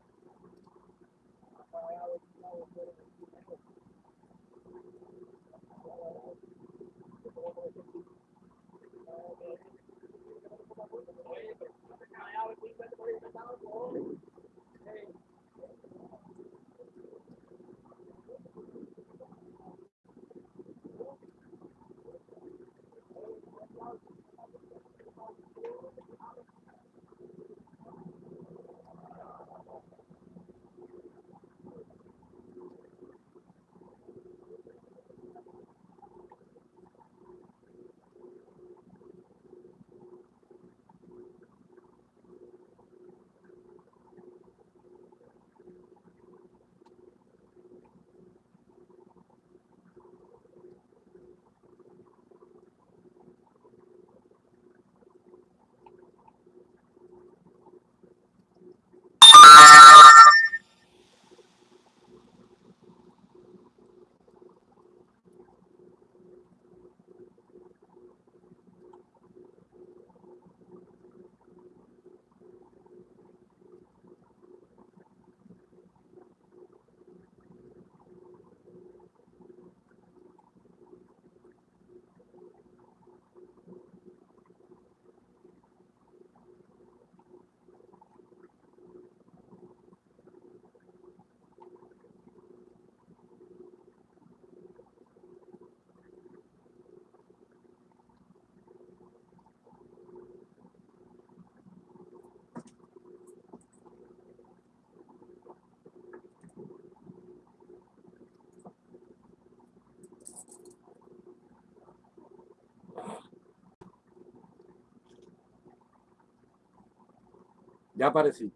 Oye, pero no se Ya aparecí.